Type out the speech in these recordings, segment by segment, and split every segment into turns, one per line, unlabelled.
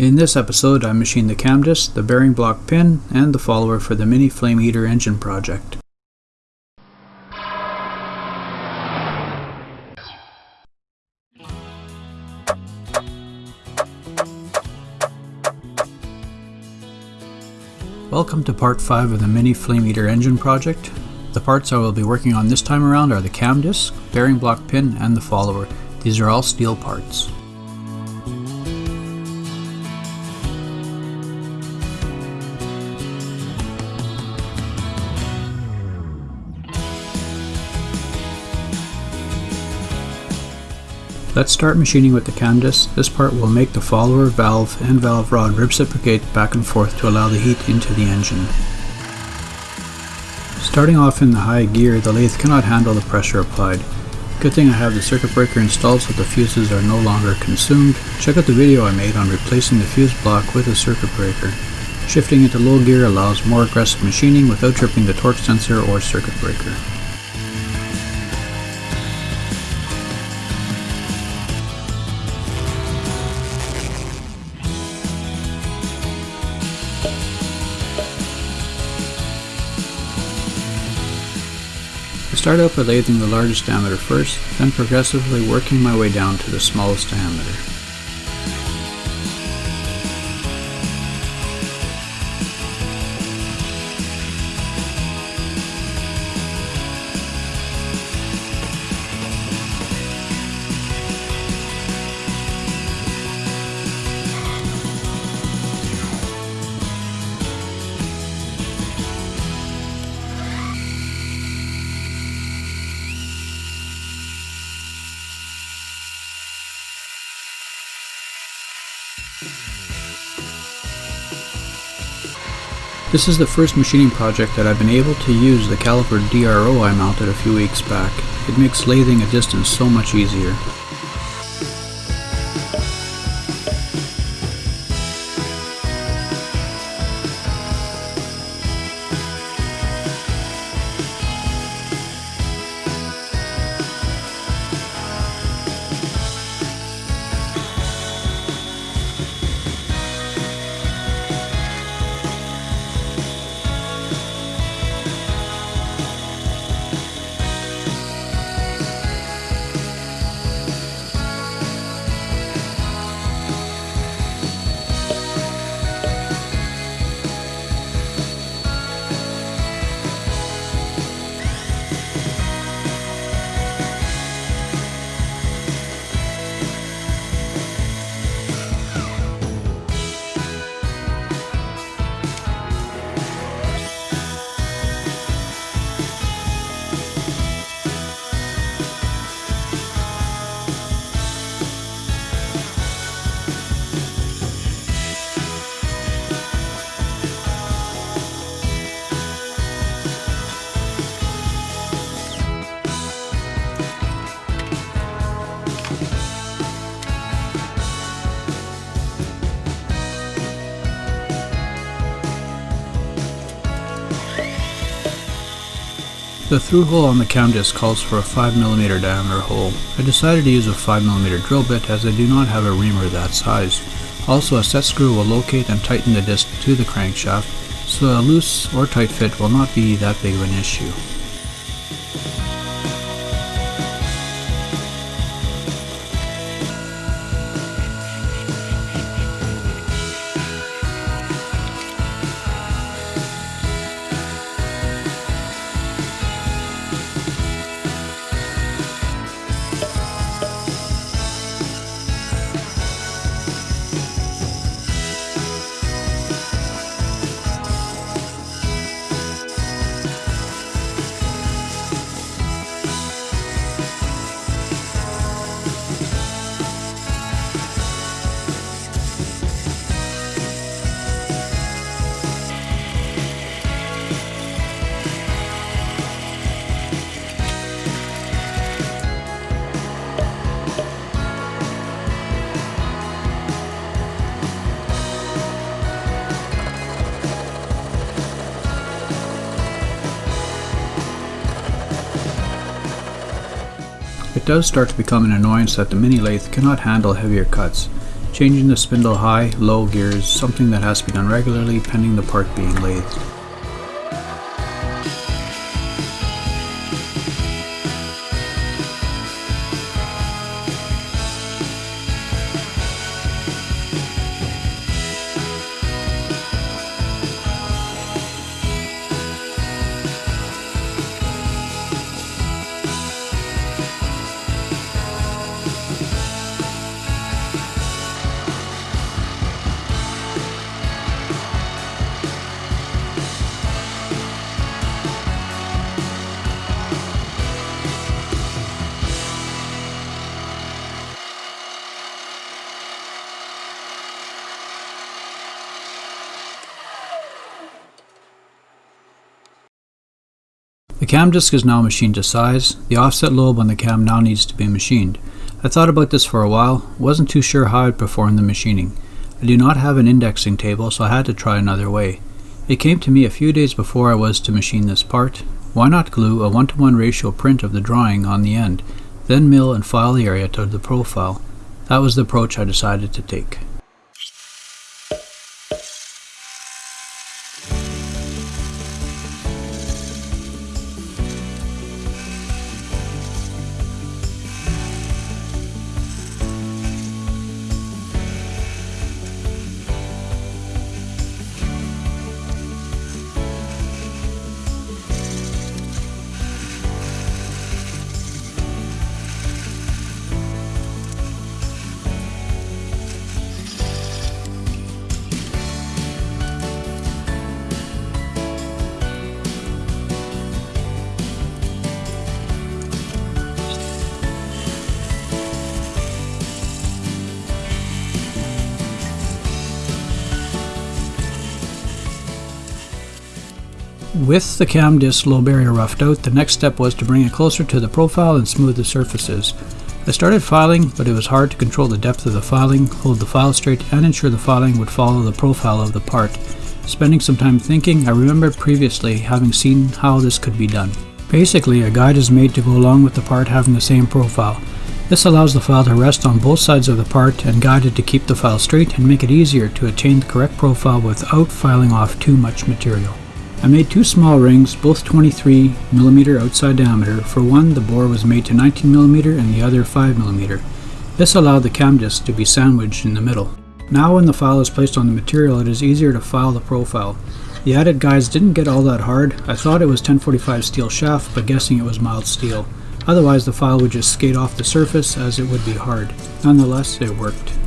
In this episode I machined the cam disc, the bearing block pin, and the follower for the Mini Flame Eater engine project. Welcome to part 5 of the Mini Flame Eater engine project. The parts I will be working on this time around are the cam disc, bearing block pin, and the follower. These are all steel parts. Let's start machining with the disc. This part will make the follower, valve, and valve rod reciprocate back and forth to allow the heat into the engine. Starting off in the high gear, the lathe cannot handle the pressure applied. Good thing I have the circuit breaker installed so the fuses are no longer consumed. Check out the video I made on replacing the fuse block with a circuit breaker. Shifting into low gear allows more aggressive machining without tripping the torque sensor or circuit breaker. Start out by lathing the largest diameter first, then progressively working my way down to the smallest diameter. This is the first machining project that I've been able to use the caliper DRO I mounted a few weeks back. It makes lathing a distance so much easier. The through hole on the cam disc calls for a 5mm diameter hole. I decided to use a 5mm drill bit as I do not have a reamer that size. Also a set screw will locate and tighten the disc to the crankshaft, so a loose or tight fit will not be that big of an issue. It does start to become an annoyance that the mini lathe cannot handle heavier cuts. Changing the spindle high, low gears, something that has to be done regularly pending the part being lathed. Cam disc is now machined to size. The offset lobe on the cam now needs to be machined. I thought about this for a while, wasn't too sure how I'd perform the machining. I do not have an indexing table, so I had to try another way. It came to me a few days before I was to machine this part. Why not glue a 1 to 1 ratio print of the drawing on the end, then mill and file the area to the profile? That was the approach I decided to take. With the cam disc lobe area roughed out, the next step was to bring it closer to the profile and smooth the surfaces. I started filing, but it was hard to control the depth of the filing, hold the file straight, and ensure the filing would follow the profile of the part. Spending some time thinking, I remembered previously having seen how this could be done. Basically, a guide is made to go along with the part having the same profile. This allows the file to rest on both sides of the part and guided to keep the file straight and make it easier to attain the correct profile without filing off too much material. I made two small rings, both 23mm outside diameter. For one, the bore was made to 19mm and the other 5mm. This allowed the cam disc to be sandwiched in the middle. Now when the file is placed on the material, it is easier to file the profile. The added guides didn't get all that hard. I thought it was 1045 steel shaft, but guessing it was mild steel. Otherwise the file would just skate off the surface as it would be hard. Nonetheless, it worked.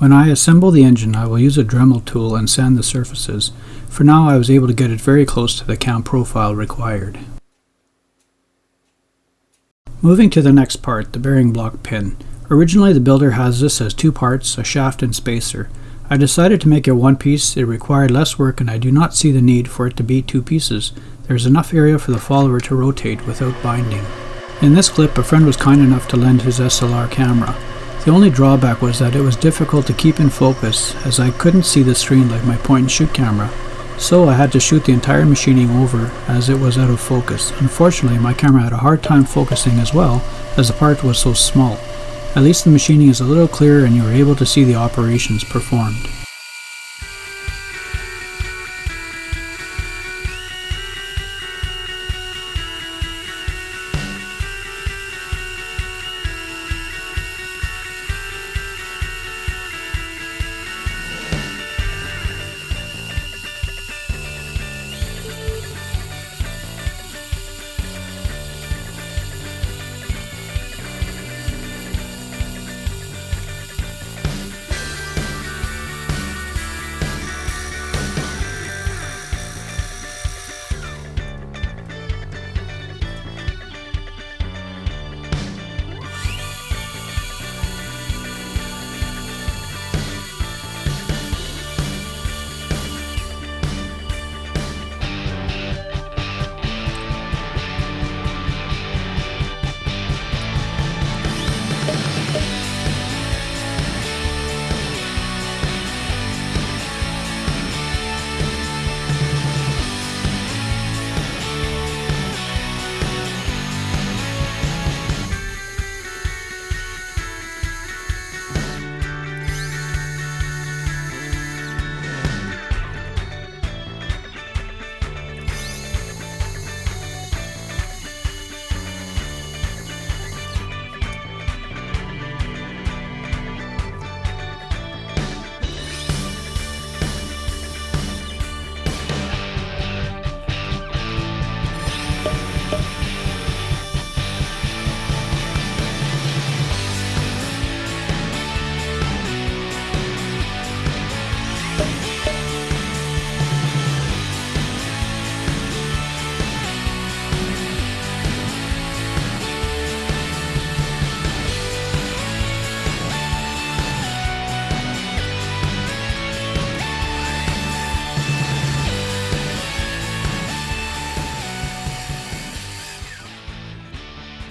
When I assemble the engine, I will use a Dremel tool and sand the surfaces. For now, I was able to get it very close to the cam profile required. Moving to the next part, the bearing block pin. Originally, the builder has this as two parts, a shaft and spacer. I decided to make it one piece. It required less work and I do not see the need for it to be two pieces. There is enough area for the follower to rotate without binding. In this clip, a friend was kind enough to lend his SLR camera. The only drawback was that it was difficult to keep in focus as I couldn't see the screen like my point and shoot camera, so I had to shoot the entire machining over as it was out of focus. Unfortunately, my camera had a hard time focusing as well as the part was so small. At least the machining is a little clearer and you are able to see the operations performed.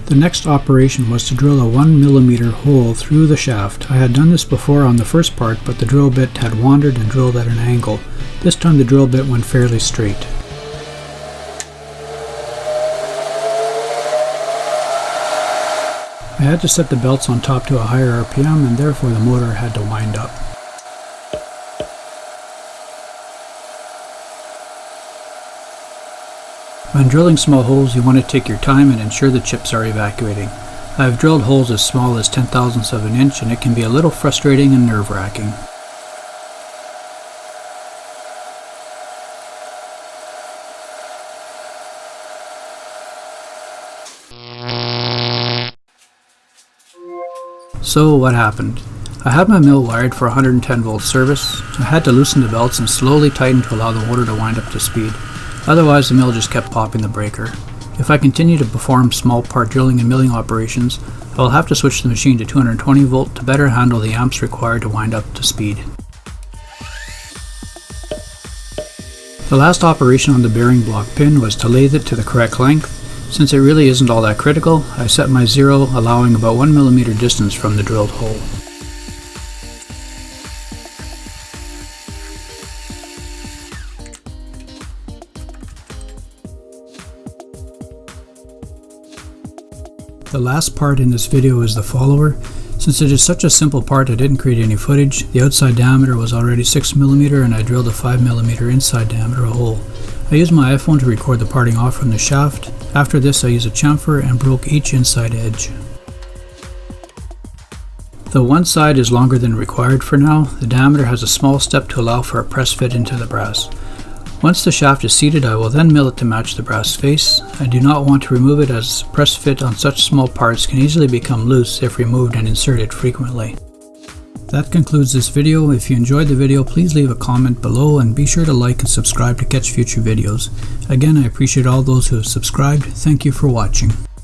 The next operation was to drill a 1 millimeter hole through the shaft. I had done this before on the first part, but the drill bit had wandered and drilled at an angle. This time the drill bit went fairly straight. I had to set the belts on top to a higher RPM and therefore the motor had to wind up. When drilling small holes, you want to take your time and ensure the chips are evacuating. I have drilled holes as small as 10 thousandths of an inch and it can be a little frustrating and nerve-wracking. So what happened? I had my mill wired for 110 volt service. I had to loosen the belts and slowly tighten to allow the motor to wind up to speed. Otherwise the mill just kept popping the breaker. If I continue to perform small part drilling and milling operations, I will have to switch the machine to 220 volt to better handle the amps required to wind up to speed. The last operation on the bearing block pin was to lathe it to the correct length. Since it really isn't all that critical, I set my zero allowing about 1mm distance from the drilled hole. The last part in this video is the follower. Since it is such a simple part I didn't create any footage, the outside diameter was already 6mm and I drilled a 5mm inside diameter hole. I used my iPhone to record the parting off from the shaft. After this I used a chamfer and broke each inside edge. Though one side is longer than required for now, the diameter has a small step to allow for a press fit into the brass. Once the shaft is seated, I will then mill it to match the brass face. I do not want to remove it as press fit on such small parts can easily become loose if removed and inserted frequently. That concludes this video. If you enjoyed the video, please leave a comment below and be sure to like and subscribe to catch future videos. Again, I appreciate all those who have subscribed. Thank you for watching.